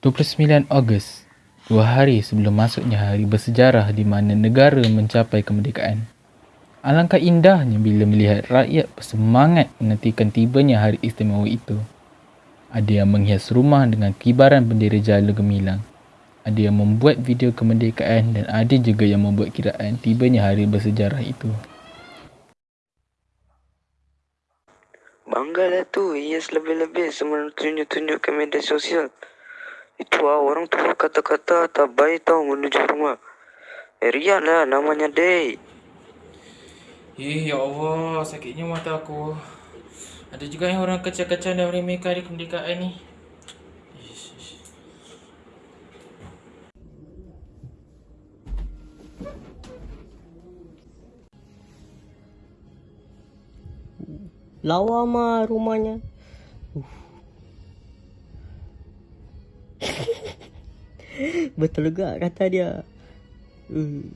29 Ogos, dua hari sebelum masuknya hari bersejarah di mana negara mencapai kemerdekaan. Alangkah indahnya bila melihat rakyat bersemangat menantikan tibanya hari istimewa itu. Ada yang menghias rumah dengan kibaran bendera jala gemilang. Ada yang membuat video kemerdekaan dan ada juga yang membuat kiraan tibanya hari bersejarah itu. Banggalah tu, hias lebih-lebih semua tunjuk-tunjuk ke media sosial. Itu ah, orang tu kata-kata tak baik tau menuju rumah. Eh, Rian lah namanya Day. Eh, ya Allah, sakitnya mata aku. Ada juga yang orang kecil-kecil dan meremehkan hari kemerdekaan ni. Lawa mah rumahnya. Uh. Betul juga kata dia. Uh.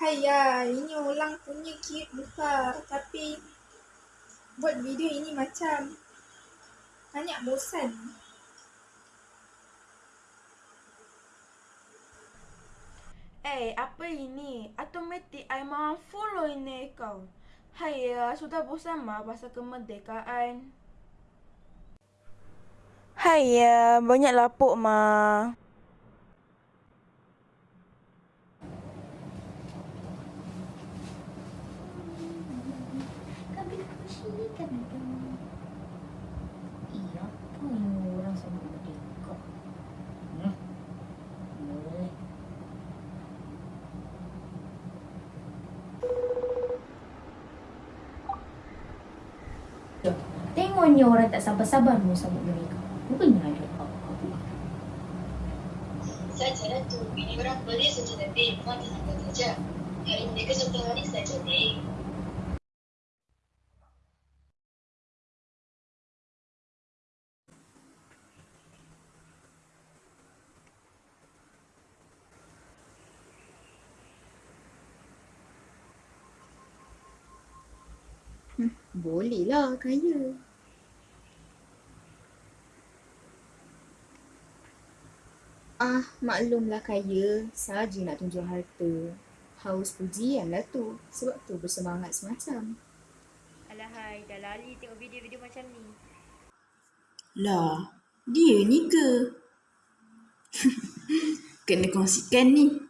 Haiya, ini orang punya cute buka. Tapi buat video ini macam banyak bosan. Eh, apa ini? Automatik I mahu follow ini kau. Hai ya, sudah bosan mah pasal kemerdekaan. Hai ya, banyak lapuk mah. Kami sini kan Iya, apa yang orang sama merdeka? Hmm? Boleh. Jom, Tengoknya orang tak sabar-sabar mau sambut mereka. Rupanya ada apa-apa. Saja lah tu, ini orang boleh saja tapi puan tenaga saja. Hari mereka satu hari saja deh. Boleh lah kaya. Ah, maklumlah kaya. Saja nak tunjuk harta. Haus pujian lah tu. Sebab tu bersemangat semacam. Alahai, dah lali tengok video-video macam ni. Lah, dia ni ke? Kena kongsikan ni.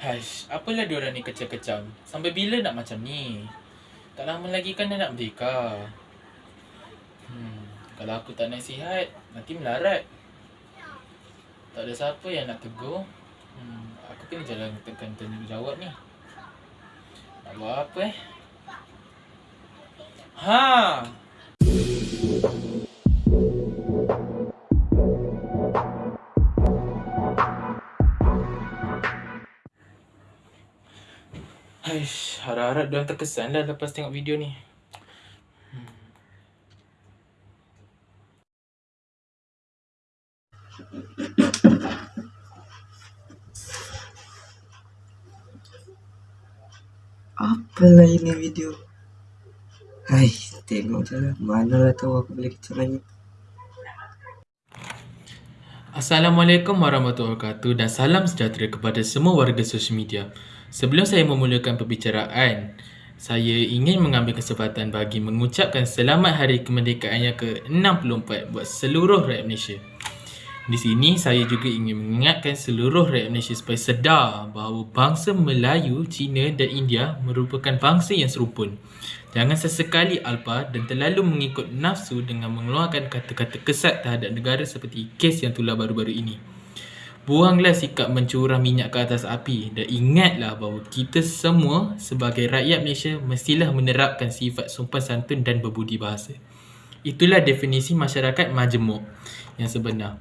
Haish, apalah diorang ni kecam-kecam. Sampai bila nak macam ni? Tak lama lagi kan dah nak merdeka. Hmm, kalau aku tak nasihat, nanti melarat. Tak ada siapa yang nak tegur. Hmm, aku kena jalan tekan tanya jawab ni. Nak buat apa eh? Ha! Diorang terkesan lah lepas tengok video ni. Apalah ini video? Hai, tengok je lah. Manalah tahu aku boleh kecam lagi. Assalamualaikum warahmatullahi wabarakatuh dan salam sejahtera kepada semua warga sosial media. Sebelum saya memulakan perbicaraan, saya ingin mengambil kesempatan bagi mengucapkan selamat hari kemerdekaan yang ke-64 buat seluruh rakyat Malaysia. Di sini saya juga ingin mengingatkan seluruh rakyat Malaysia supaya sedar bahawa bangsa Melayu, Cina dan India merupakan bangsa yang serupun. Jangan sesekali alpa dan terlalu mengikut nafsu dengan mengeluarkan kata-kata kesat terhadap negara seperti kes yang tular baru-baru ini. Buanglah sikap mencurah minyak ke atas api dan ingatlah bahawa kita semua sebagai rakyat Malaysia mestilah menerapkan sifat sopan santun dan berbudi bahasa. Itulah definisi masyarakat majmuk yang sebenar.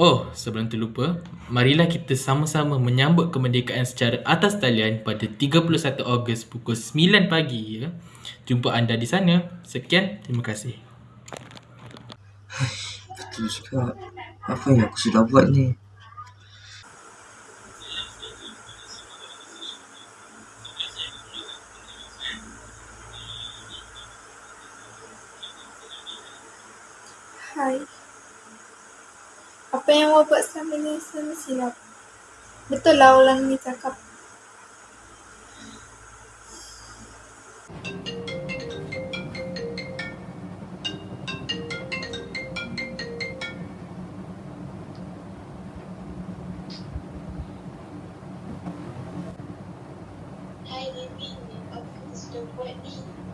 Oh, sebelum terlupa, marilah kita sama-sama menyambut kemerdekaan secara atas talian pada 31 Ogos pukul 9 pagi ya. Jumpa anda di sana. Sekian, terima kasih. Betul juga. Apa yang aku sudah buat ni? Hai. Apa yang awak buat selama ni semua silap. Betul lah orang ni cakap.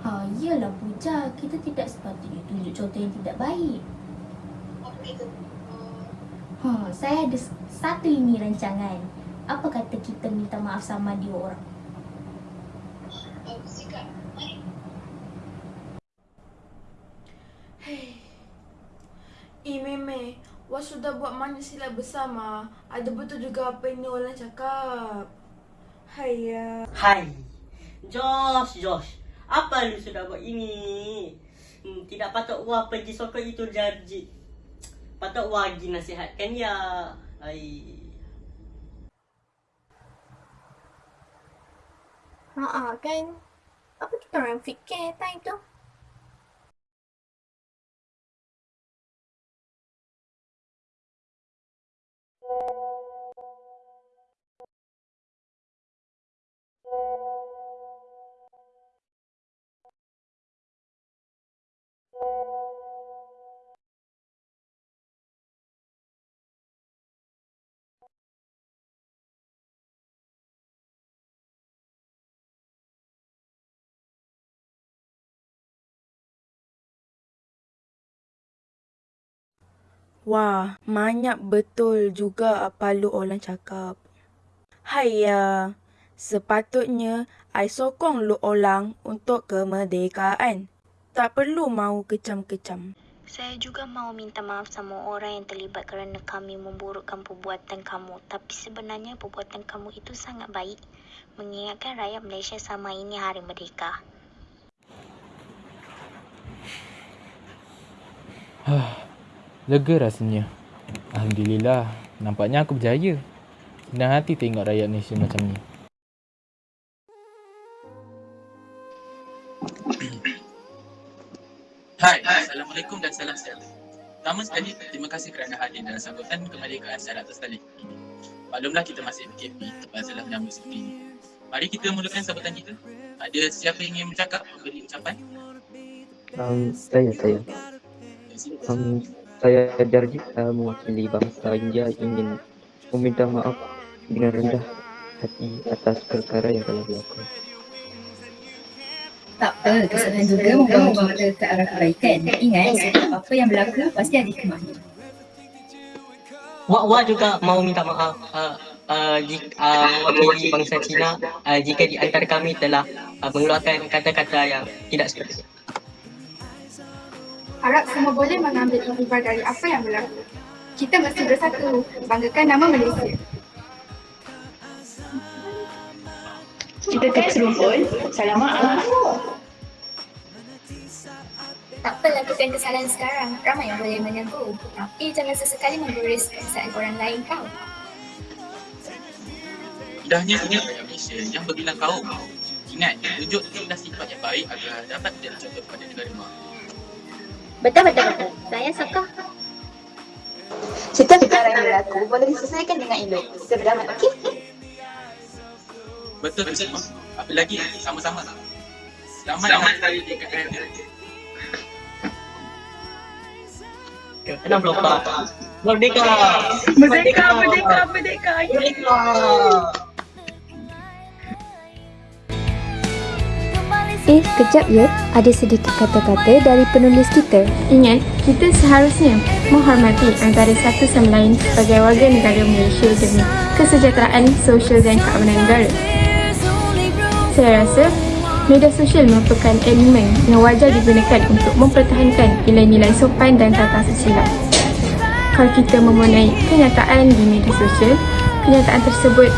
Ha, iyalah Puja. Kita tidak sepatutnya tunjuk contoh yang tidak baik. Apa kita Ha, saya ada satu ini rancangan. Apa kata kita minta maaf sama dia orang? Bagus juga. Mari. Hei. Eh Meme, Wah sudah buat banyak silap bersama. Ada betul juga apa ini orang cakap. Hai Hai. Josh, Josh. Apa lu sudah buat ini? Hmm, tidak patut Wah pergi sokong itu janji. Patut Wah pergi nasihatkan ya. Hai. Ha kan. Apa kita orang fikir time tu? Wah, banyak betul juga apa lu orang cakap. Hai ya, sepatutnya I sokong lu orang untuk kemerdekaan. Tak perlu mau kecam-kecam. Saya juga mahu minta maaf sama orang yang terlibat kerana kami memburukkan perbuatan kamu. Tapi sebenarnya perbuatan kamu itu sangat baik. Mengingatkan rakyat Malaysia sama ini Hari Merdeka. Lega rasanya. Alhamdulillah, nampaknya aku berjaya. Senang hati tengok rakyat Malaysia macam ni. Hai, Assalamualaikum dan salam sejahtera. Pertama sekali, terima kasih kerana hadir dalam sambutan kemerdekaan secara atas tali. Maklumlah kita masih PKP, masalah menyambut seperti ini. Mari kita mulakan sambutan kita. Ada siapa yang ingin bercakap, memberi ucapan? Um, saya, saya. Um, saya Jarji uh, mewakili bangsa India ingin meminta maaf dengan rendah hati atas perkara yang telah berlaku. Tak apa, kesalahan juga membawa kita ke arah kebaikan. Ingat, setiap apa yang berlaku pasti ada hikmahnya. Wak Wak juga mau minta maaf uh, uh, jika uh, mewakili bangsa Cina uh, jika di antara kami telah uh, mengeluarkan kata-kata yang tidak sepatutnya. Harap semua boleh mengambil iktibar dari apa yang berlaku. Kita mesti bersatu, banggakan nama Malaysia. Kita terserumpun. Salam maaf. Tak apa lakukan kesalahan sekarang, ramai yang boleh menegur. Tapi jangan sesekali menggurus perasaan orang lain kau. Indahnya rakyat Malaysia yang berbilang kaum. Ingat, tunjuk-tunjuklah sifat yang baik agar dapat menjadi contoh kepada negara mak. Betul, betul, betul. Saya suka. Setiap perkara yang berlaku boleh diselesaikan dengan elok. Berdamai, okey? Betul, betul. Apa lagi? Sama-sama. Selamat hari DKM. 64. Merdeka! Merdeka, merdeka, merdeka. Merdeka! Eh, Kejap ya, ada sedikit kata-kata dari penulis kita. Ingat, kita seharusnya menghormati antara satu sama lain sebagai warga negara Malaysia demi kesejahteraan sosial dan keamanan negara. Saya rasa media sosial merupakan elemen yang wajar digunakan untuk mempertahankan nilai-nilai sopan dan tata susila. Kalau kita memenai kenyataan di media sosial, kenyataan tersebut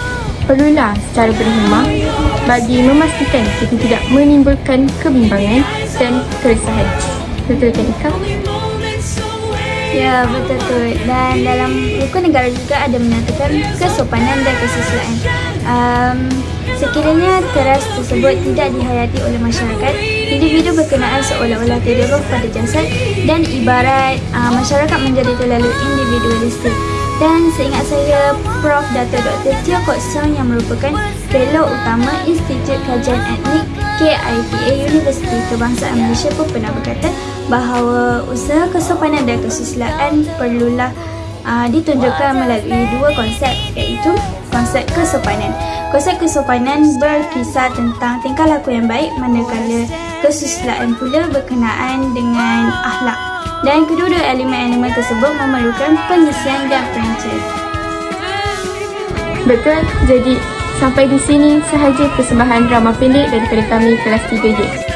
perlulah secara berhemah bagi memastikan kita tidak menimbulkan kebimbangan dan keresahan. Betul kan Ika? Ya, betul tu. Dan dalam buku negara juga ada menyatakan kesopanan dan kesusilaan. Um, sekiranya teras tersebut tidak dihayati oleh masyarakat, individu berkenaan seolah-olah roh pada jasad dan ibarat uh, masyarakat menjadi terlalu individualistik. Dan seingat saya, Prof. Dr. Dr. Tio Kok Song yang merupakan Fellow Utama Institut Kajian Etnik KITA Universiti Kebangsaan Malaysia pun pernah berkata bahawa usaha kesopanan dan kesusilaan perlulah uh, ditunjukkan melalui dua konsep iaitu konsep kesopanan. Konsep kesopanan berkisar tentang tingkah laku yang baik manakala kesusilaan pula berkenaan dengan akhlak dan kedua-dua elemen-elemen tersebut memerlukan pengisian dan perancang. Betul, jadi sampai di sini sahaja persembahan drama pendek daripada kami kelas 3J.